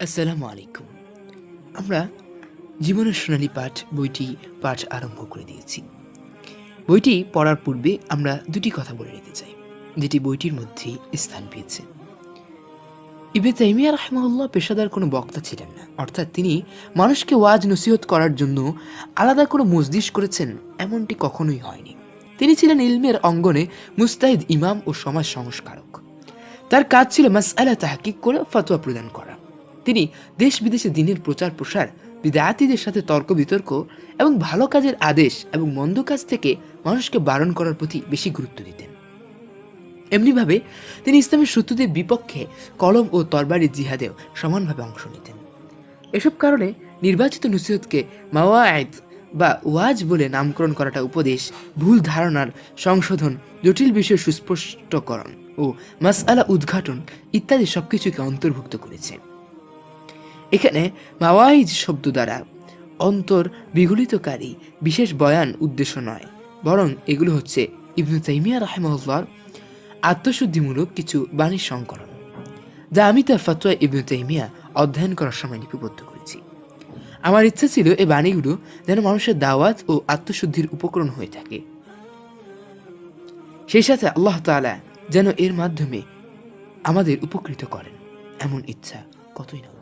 আসসালামু আলাইকুম। আমরা জীবনের সোনালী পাঠ বইটি পাঠ আরম্ভ করে দিয়েছি। বইটি পড়ার পূর্বে আমরা দুটি কথা বলে নিতে চাই, যেটি বইটির মধ্যে স্থান পেয়েছে। ইবে তাইমিয়া রাহমাউল্লাহ পেশাদার কোনো বক্তা ছিলেন না, অর্থাৎ তিনি মানুষকে ওয়াজ নসিহত করার জন্য আলাদা কোনো মজলিস করেছেন এমনটি কখনোই হয়নি। তিনি ছিলেন ইলমের অঙ্গনে মুস্তাহিদ ইমাম ও সমাজ সংস্কারক। তার কাজ ছিল মাসআলা তাহকিক করে ফতোয়া প্রদান করা। তিনি দেশ বিদেশে দিনের প্রচার প্রসার বিদায়াতিদের সাথে তর্ক বিতর্ক এবং ভালো কাজের আদেশ এবং মন্দ কাজ থেকে মানুষকে বারণ করার প্রতি বেশি গুরুত্ব দিতেন। এমনিভাবে তিনি ইসলামের শত্রুদের বিপক্ষে কলম ও তরবারি জিহাদেও সমানভাবে অংশ নিতেন। এসব কারণে নির্বাচিত নসিহতকে মাওয়ায়েদ বা ওয়াজ বলে নামকরণ করাটা উপদেশ, ভুল ধারণার সংশোধন, জটিল বিষয় সুস্পষ্টকরণ ও মাসআলা উদ্ঘাটন ইত্যাদি সবকিছুকে অন্তর্ভুক্ত করেছে। এখানে মাওয়াইজ শব্দ দ্বারা অন্তর বিগলিতকারী বিশেষ বয়ান উদ্দেশ্য নয়, বরং এগুলো হচ্ছে ইবনু তাইমিয়া রাহেমহল্লার আত্মশুদ্ধিমূলক কিছু বাণীর সংকলন, যা আমি তার ফতোয়া ইবনু তাইমিয়া অধ্যয়ন করার সময় লিপিবদ্ধ করেছি। আমার ইচ্ছা ছিল এই বাণীগুলো যেন মানুষের দাওয়াত ও আত্মশুদ্ধির উপকরণ হয়ে থাকে। সেই সাথে আল্লাহ তাআলা যেন এর মাধ্যমে আমাদের উপকৃত করেন, এমন ইচ্ছা কতই না